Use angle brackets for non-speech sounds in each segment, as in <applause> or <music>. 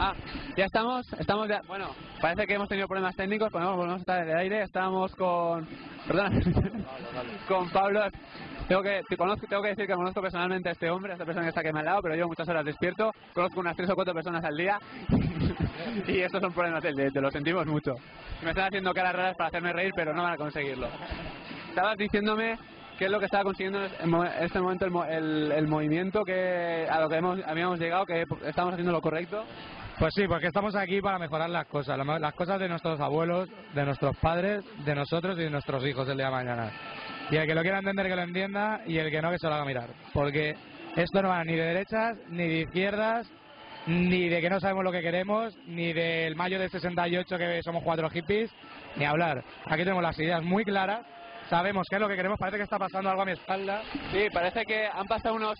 Ah, ya estamos, estamos ya, bueno, parece que hemos tenido problemas técnicos, podemos, volvemos a estar en el aire, estábamos con, perdón, con Pablo, tengo que, te conozco, tengo que decir que conozco personalmente a este hombre, a esta persona que está aquí a mi lado, pero llevo muchas horas despierto, conozco unas tres o cuatro personas al día, <laughs> y estos son problemas del directo, lo sentimos mucho. Me están haciendo caras raras para hacerme reír, pero no van a conseguirlo. Estabas diciéndome qué es lo que estaba consiguiendo en este momento el, el, el movimiento que a lo que hemos, habíamos llegado, que estamos haciendo lo correcto. Pues sí, porque estamos aquí para mejorar las cosas, la- las cosas de nuestros abuelos, de nuestros padres, de nosotros y de nuestros hijos el día de mañana. Y el que lo quiera entender que lo entienda y el que no que se lo haga mirar. Porque esto no va ni de derechas, ni de izquierdas, ni de que no sabemos lo que queremos, ni del mayo del 68 que somos cuatro hippies, ni hablar. Aquí tenemos las ideas muy claras, sabemos qué es lo que queremos, parece que está pasando algo a mi espalda. Sí, parece que han pasado unos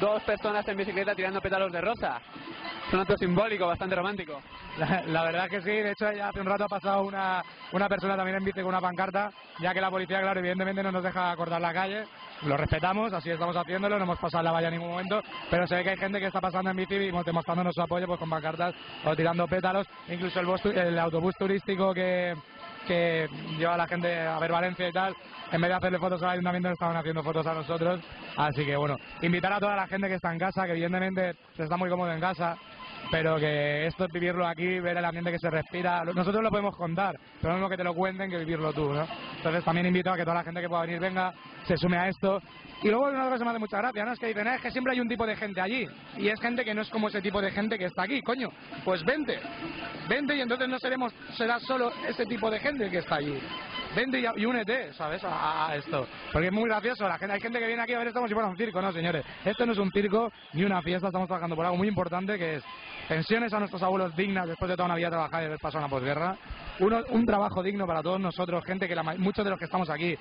dos personas en bicicleta tirando pétalos de rosa. Es un acto simbólico, bastante romántico. La, la verdad que sí, de hecho ya hace un rato ha pasado una, una persona también en bici con una pancarta, ya que la policía, claro, evidentemente no nos deja cortar la calle, lo respetamos, así estamos haciéndolo, no hemos pasado la valla en ningún momento, pero se ve que hay gente que está pasando en bici y demostrándonos su apoyo pues con pancartas o tirando pétalos, incluso el, bus el autobús turístico que, que lleva a la gente a ver Valencia y tal, en vez de hacerle fotos al ayuntamiento le estaban haciendo fotos a nosotros, así que bueno, invitar a toda la gente que está en casa, que evidentemente se está muy cómodo en casa, pero que esto es vivirlo aquí, ver el ambiente que se respira. Nosotros lo podemos contar, pero lo que te lo cuenten que vivirlo tú, ¿no? Entonces también invito a que toda la gente que pueda venir venga, se sume a esto. Y luego una cosa me hace mucha gracia, ¿no? Es que dicen, "Ah, es que siempre hay un tipo de gente allí. Y es gente que no es como ese tipo de gente que está aquí, coño. Pues vente, vente y entonces no seremos, será solo ese tipo de gente que está allí. Vente y, únete, ¿sabes? A, esto. Porque es muy gracioso. La gente, hay gente que viene aquí a ver esto como si fuera un circo, ¿no, señores? Esto no es un circo ni una fiesta. Estamos trabajando por algo muy importante que es pensiones a nuestros abuelos dignas después de toda una vida trabajada y haber pasado una posguerra. Uno, un trabajo digno para todos nosotros, gente que la muchos de los que estamos aquí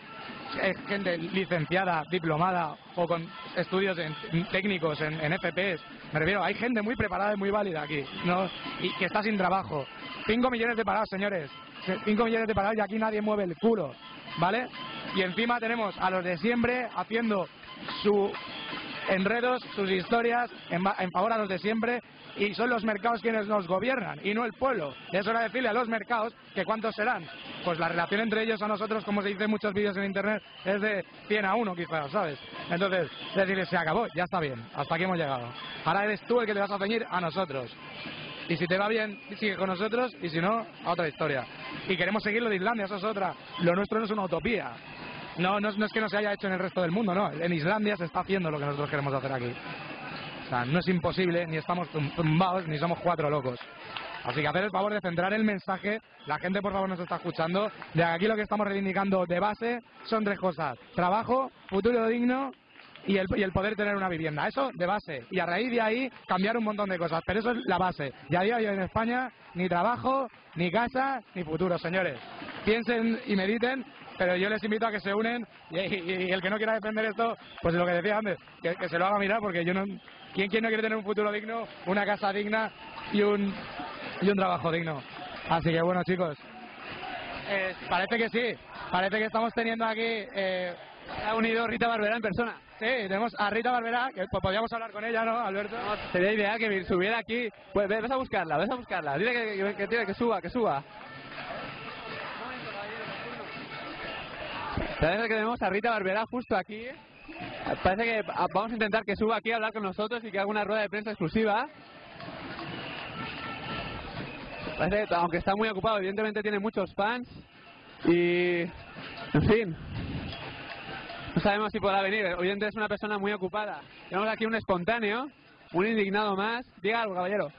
es gente licenciada, diplomada o con estudios en- técnicos en, en FPs. Me refiero, hay gente muy preparada y muy válida aquí, ¿no? Y que está sin trabajo. 5 millones de parados, señores. 5 millones de parados y aquí nadie mueve el culo, ¿vale? Y encima tenemos a los de siempre haciendo su enredos, sus historias en, en favor a los de siempre y son los mercados quienes nos gobiernan y no el pueblo. Es hora de decirle a los mercados que cuántos serán. Pues la relación entre ellos a nosotros, como se dice en muchos vídeos en internet, es de 100 a 1 quizás, ¿sabes? Entonces, decirles, se acabó, ya está bien, hasta aquí hemos llegado. Ahora eres tú el que te vas a ceñir a nosotros. Y si te va bien, sigue con nosotros, y si no, a otra historia. Y queremos seguir lo de Islandia, eso es otra. Lo nuestro no es una utopía. No, no, es- no es que no se haya hecho en el resto del mundo, no. En Islandia se está haciendo lo que nosotros queremos hacer aquí. O sea, no es imposible, ni estamos tum- tumbados, ni somos cuatro locos. Así que hacer el favor de centrar el mensaje, la gente por favor nos está escuchando, de aquí lo que estamos reivindicando de base son tres cosas. Trabajo, futuro digno y el, y el poder tener una vivienda. Eso de base. Y a raíz de ahí cambiar un montón de cosas. Pero eso es la base. Y a día en España ni trabajo, ni casa, ni futuro, señores. Piensen y mediten, pero yo les invito a que se unen y, y- y el que no quiera defender esto, pues lo que decía antes, que, que se lo haga mirar porque yo no... ¿Quién, quién no quiere tener un futuro digno, una casa digna y un, y un trabajo digno? Así que bueno, chicos, eh, parece que sí. Parece que estamos teniendo aquí... Eh, Ha unido Rita Barberá en persona. Sí, tenemos a Rita Barberá, que pues, podríamos hablar con ella, ¿no, Alberto? Sería ideal que subiera aquí. Pues ve- ves a buscarla, ves a buscarla. Dile que, que, que, que suba, que suba. Parece que tenemos a Rita Barberá justo aquí. Parece que vamos a intentar que suba aquí a hablar con nosotros y que haga una rueda de prensa exclusiva. Parece que, aunque está muy ocupado, evidentemente tiene muchos fans. Y. En fin. No sabemos si podrá venir. Evidentemente es una persona muy ocupada. Tenemos aquí un espontáneo, un indignado más. Diga algo, caballero.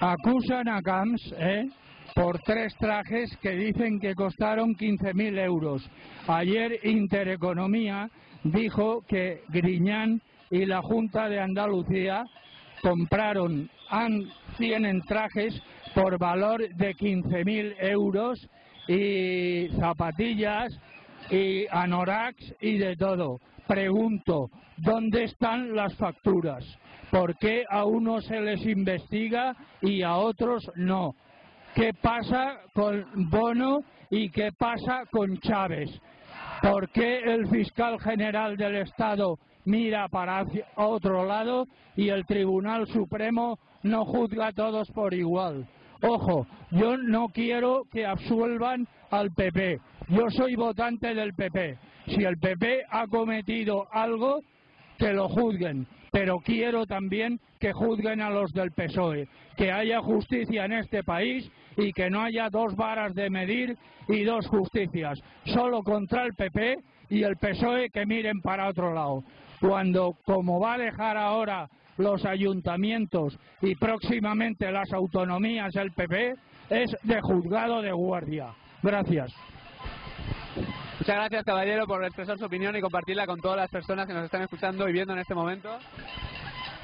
Acusan a Camps ¿eh? Por tres trajes que dicen que costaron 15.000 euros. Ayer Intereconomía dijo que Griñán y la Junta de Andalucía compraron han 100 trajes por valor de 15.000 euros y zapatillas y anoraks y de todo. Pregunto, ¿dónde están las facturas? ¿Por qué a unos se les investiga y a otros no? Qué pasa con Bono y qué pasa con Chávez. ¿Por qué el fiscal general del Estado mira para otro lado y el Tribunal Supremo no juzga a todos por igual? Ojo, yo no quiero que absuelvan al PP. Yo soy votante del PP. Si el PP ha cometido algo, que lo juzguen. Pero quiero también que juzguen a los del PSOE. Que haya justicia en este país y que no haya dos varas de medir y dos justicias. Solo contra el PP y el PSOE que miren para otro lado. Cuando, como va a dejar ahora los ayuntamientos y próximamente las autonomías el PP, es de juzgado de guardia. Gracias. Muchas gracias, caballero, por expresar su opinión y compartirla con todas las personas que nos están escuchando y viendo en este momento.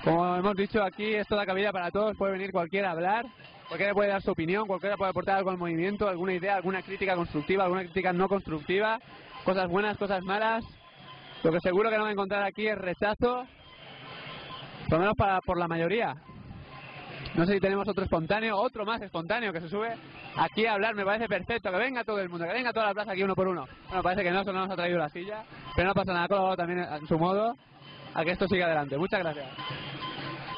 Como hemos dicho aquí, es toda cabida para todos, puede venir cualquiera a hablar, cualquiera puede dar su opinión, cualquiera puede aportar algo al movimiento, alguna idea, alguna crítica constructiva, alguna crítica no constructiva, cosas buenas, cosas malas. Lo que seguro que no va a encontrar aquí es rechazo, por lo menos por la mayoría. No sé si tenemos otro espontáneo, otro más espontáneo que se sube aquí a hablar, me parece perfecto, que venga todo el mundo, que venga toda la plaza aquí uno por uno. Bueno, parece que no, solo nos ha traído la silla, pero no pasa nada, ha colaborado también en su modo a que esto siga adelante. Muchas gracias.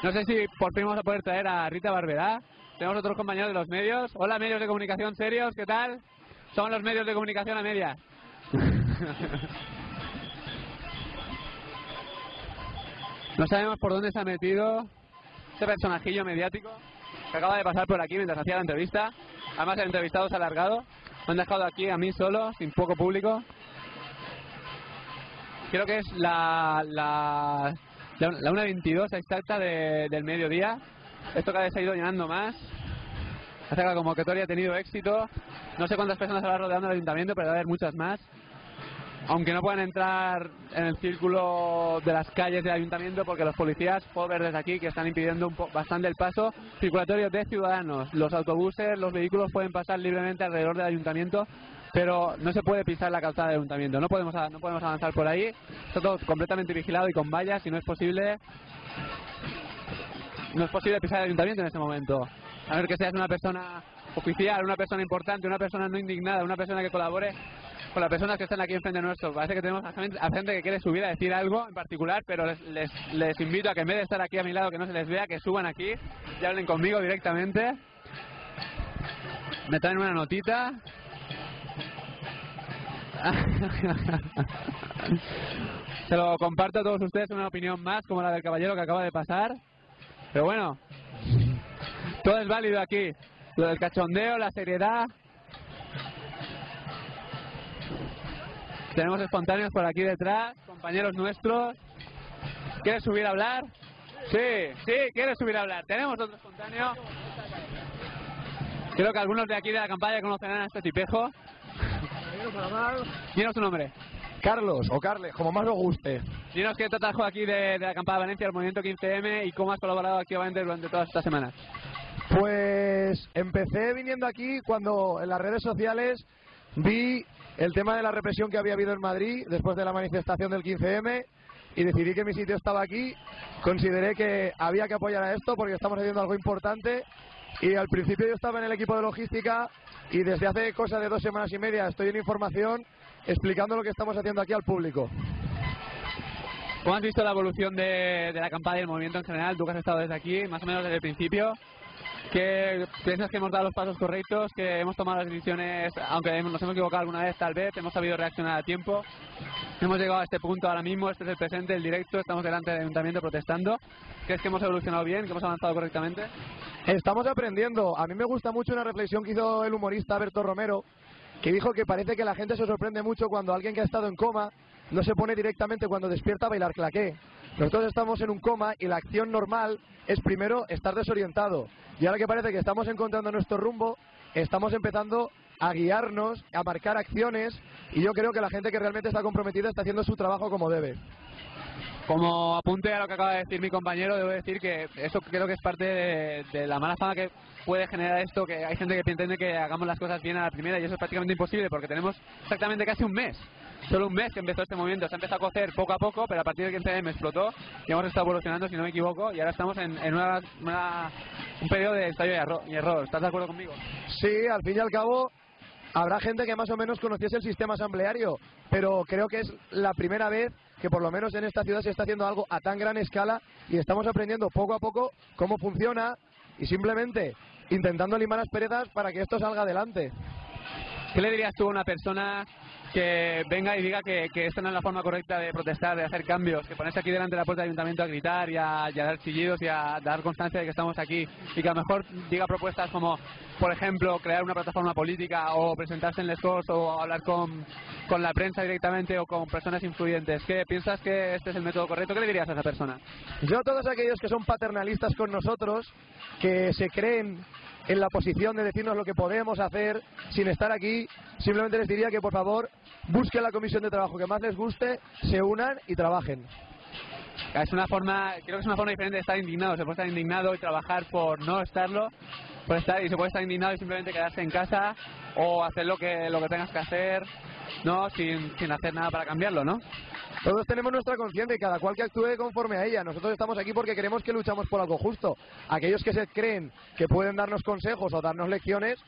No sé si por fin vamos a poder traer a Rita Barberá. Tenemos otros compañeros de los medios. Hola, medios de comunicación serios, ¿qué tal? Son los medios de comunicación a medias. <laughs> no sabemos por dónde se ha metido este personajillo mediático que acaba de pasar por aquí mientras hacía la entrevista. Además, el entrevistado se ha alargado. Me han dejado aquí a mí solo, sin poco público. Creo que es la, la, la, 1.22 exacta de, del mediodía. Esto cada vez ha ido llenando más. Hace que la convocatoria ha tenido éxito. No sé cuántas personas habrá rodeando el ayuntamiento, pero va a haber muchas más aunque no pueden entrar en el círculo de las calles del ayuntamiento porque los policías puedo ver desde aquí que están impidiendo bastante el paso circulatorio de ciudadanos. Los autobuses, los vehículos pueden pasar libremente alrededor del ayuntamiento, pero no se puede pisar la calzada del ayuntamiento. No podemos, no podemos avanzar por ahí. Está todo completamente vigilado y con vallas y no es posible no es posible pisar el ayuntamiento en este momento. A ver que seas una persona oficial, una persona importante, una persona no indignada, una persona que colabore con las personas que están aquí enfrente nuestro. Parece que tenemos a gente, que quiere subir a decir algo en particular, pero les, les, invito a que en vez de estar aquí a mi lado, que no se les vea, que suban aquí y hablen conmigo directamente. Me traen una notita. <laughs> se lo comparto a todos ustedes una opinión más como la del caballero que acaba de pasar. Pero bueno, todo es válido aquí. Lo del cachondeo, la seriedad, Tenemos espontáneos por aquí detrás, compañeros nuestros. ¿Quieres subir a hablar? Sí, sí, quieres subir a hablar. Tenemos otro espontáneo. Creo que algunos de aquí de la campaña conocerán a este tipejo. Dinos tu nombre. Carlos o Carles, como más os guste. Dinos qué te trajo aquí de, de la campaña de Valencia, el movimiento 15M y cómo has colaborado activamente durante todas estas semanas. Pues empecé viniendo aquí cuando en las redes sociales vi el tema de la represión que había habido en Madrid después de la manifestación del 15M y decidí que mi sitio estaba aquí. Consideré que había que apoyar a esto porque estamos haciendo algo importante y al principio yo estaba en el equipo de logística y desde hace cosa de dos semanas y media estoy en información explicando lo que estamos haciendo aquí al público. ¿Cómo has visto la evolución de, de la campaña y del movimiento en general? Tú que has estado desde aquí, más o menos desde el principio que piensas que hemos dado los pasos correctos, que hemos tomado las decisiones, aunque nos hemos equivocado alguna vez tal vez, hemos sabido reaccionar a tiempo. Hemos llegado a este punto ahora mismo, este es el presente, el directo, estamos delante del ayuntamiento protestando. ¿Crees que hemos evolucionado bien, que hemos avanzado correctamente? Estamos aprendiendo. A mí me gusta mucho una reflexión que hizo el humorista Berto Romero, que dijo que parece que la gente se sorprende mucho cuando alguien que ha estado en coma no se pone directamente cuando despierta a bailar claqué. Nosotros estamos en un coma y la acción normal es primero estar desorientado. Y ahora que parece que estamos encontrando nuestro rumbo, estamos empezando a guiarnos, a marcar acciones y yo creo que la gente que realmente está comprometida está haciendo su trabajo como debe. Como apunte a lo que acaba de decir mi compañero, debo decir que eso creo que es parte de, la mala fama que puede generar esto, que hay gente que entiende que hagamos las cosas bien a la primera y eso es prácticamente imposible porque tenemos exactamente casi un mes solo un mes que empezó este movimiento. Se ha empezado a cocer poco a poco, pero a partir del 15M explotó y hemos estado evolucionando, si no me equivoco, y ahora estamos en, en una, una- un periodo de ensayo y error. ¿Estás de acuerdo conmigo? Sí, al fin y al cabo habrá gente que más o menos conociese el sistema asambleario, pero creo que es la primera vez que por lo menos en esta ciudad se está haciendo algo a tan gran escala y estamos aprendiendo poco a poco cómo funciona y simplemente intentando limar las perezas para que esto salga adelante. ¿Qué le dirías tú a una persona que venga y diga que, que esta no es la forma correcta de protestar, de hacer cambios, que ponerse aquí delante de la puerta del ayuntamiento a gritar y a, y dar chillidos y a dar constancia de que estamos aquí y que a lo mejor diga propuestas como, por ejemplo, crear una plataforma política o presentarse en Les Corts o hablar con, con la prensa directamente o con personas influyentes? ¿Qué piensas que este es el método correcto? ¿Qué le dirías a esa persona? Yo a todos aquellos que son paternalistas con nosotros, que se creen en la posición de decirnos lo que podemos hacer sin estar aquí, simplemente les diría que por favor busquen la comisión de trabajo que más les guste, se unan y trabajen. Es una forma, creo que es una forma diferente de estar indignado. Se puede estar indignado y trabajar por no estarlo, por estar y se puede estar indignado y simplemente quedarse en casa o hacer lo que lo que tengas que hacer, no, sin, sin hacer nada para cambiarlo, ¿no? Todos tenemos nuestra conciencia y cada cual que actúe conforme a ella. Nosotros estamos aquí porque queremos que luchamos por algo justo. Aquellos que se creen que pueden darnos consejos o darnos lecciones,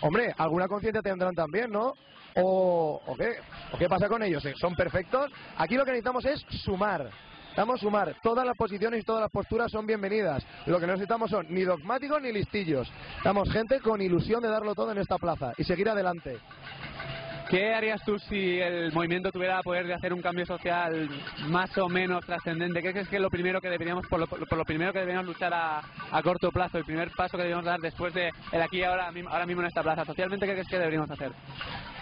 hombre, alguna conciencia tendrán también, ¿no? O, ¿o qué? ¿O qué pasa con ellos? ¿Son perfectos? Aquí lo que necesitamos es sumar. Necesitamos sumar. Todas las posiciones y todas las posturas son bienvenidas. Lo que no necesitamos son ni dogmáticos ni listillos. Estamos gente con ilusión de darlo todo en esta plaza y seguir adelante. ¿Qué harías tú si el movimiento tuviera poder de hacer un cambio social más o menos trascendente? ¿Qué crees que es lo primero que deberíamos, por lo, primero que deberíamos luchar a, a corto plazo, el primer paso que deberíamos dar después de el aquí y ahora, ahora mismo en esta plaza? Socialmente, ¿qué crees que deberíamos hacer?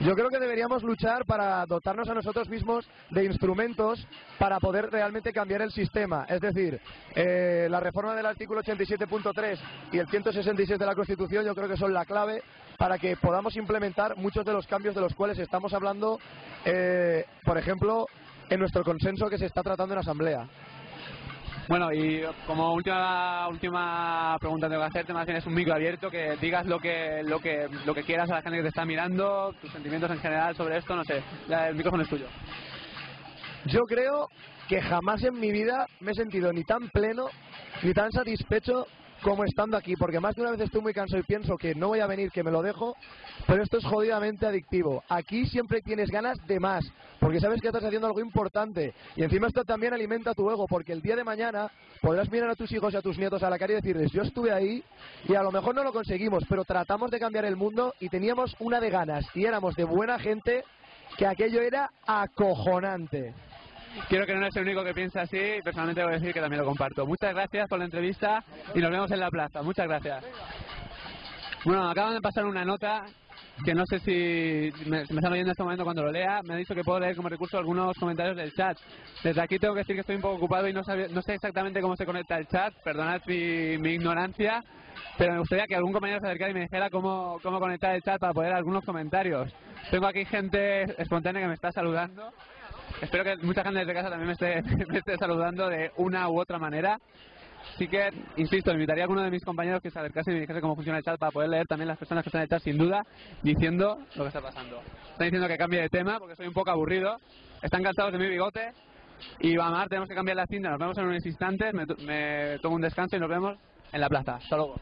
Yo creo que deberíamos luchar para dotarnos a nosotros mismos de instrumentos para poder realmente cambiar el sistema. Es decir, eh, la reforma del artículo 87.3 y el 166 de la Constitución yo creo que son la clave para que podamos implementar muchos de los cambios de los cuales estamos hablando, eh, por ejemplo, en nuestro consenso que se está tratando en Asamblea. Bueno, y como última última pregunta tengo que hacerte, más bien es un micro abierto, que digas lo que lo que lo que quieras a la gente que te está mirando, tus sentimientos en general sobre esto, no sé, el micrófono es tuyo. Yo creo que jamás en mi vida me he sentido ni tan pleno ni tan satisfecho como estando aquí, porque más de una vez estoy muy cansado y pienso que no voy a venir, que me lo dejo, pero esto es jodidamente adictivo. Aquí siempre tienes ganas de más, porque sabes que estás haciendo algo importante y encima esto también alimenta tu ego, porque el día de mañana podrás mirar a tus hijos y a tus nietos a la cara y decirles, yo estuve ahí y a lo mejor no lo conseguimos, pero tratamos de cambiar el mundo y teníamos una de ganas y éramos de buena gente que aquello era acojonante. Quiero que no eres el único que piensa así, y personalmente voy a decir que también lo comparto. Muchas gracias por la entrevista y nos vemos en la plaza. Muchas gracias. Bueno, acaban de pasar una nota que no sé si me, si me están oyendo en este momento cuando lo lea. Me ha dicho que puedo leer como recurso algunos comentarios del chat. Desde aquí tengo que decir que estoy un poco ocupado y no, no sé exactamente cómo se conecta el chat. Perdonad mi, mi ignorancia, pero me gustaría que algún compañero se acercara y me dijera cómo, cómo conectar el chat para poder algunos comentarios. Tengo aquí gente espontánea que me está saludando. Espero que mucha gente desde casa también me esté, <laughs> me esté saludando de una u otra manera. Así que, insisto, invitaría a alguno de mis compañeros que se acercase y me dijese cómo funciona el chat para poder leer también las personas que están en el chat sin duda, diciendo lo que está pasando. Están diciendo que cambie de tema porque soy un poco aburrido. Están cansados de mi bigote. Y vamos tenemos que cambiar la cinta. Nos vemos en unos instantes. Me, me tomo un descanso y nos vemos en la plaza. Hasta luego.